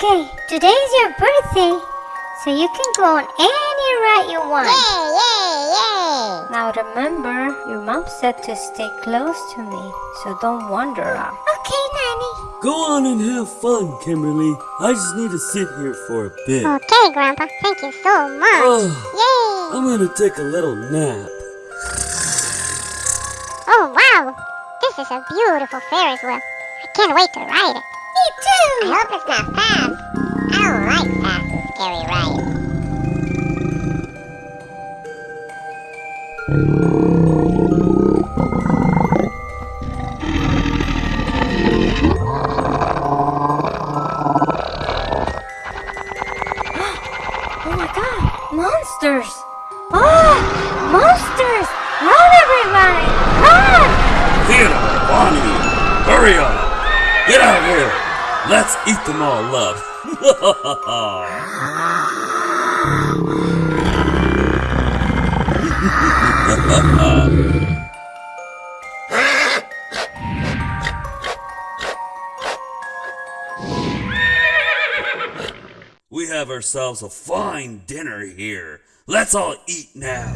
Okay, today's your birthday, so you can go on any ride you want. Yay, yay, yay! Now remember, your mom said to stay close to me, so don't wander off. Okay, Nanny. Go on and have fun, Kimberly. I just need to sit here for a bit. Okay, Grandpa, thank you so much. Oh, Yay! I'm gonna take a little nap. Oh, wow! This is a beautiful Ferris wheel. I can't wait to ride it. Me too. I hope it's not fast. I don't like fast and scary rides. Oh my god, monsters! Oh, monsters! Run, everybody! Run! Theodore, Bonnie, hurry up! Get out of here! Let's eat them all up! we have ourselves a fine dinner here. Let's all eat now.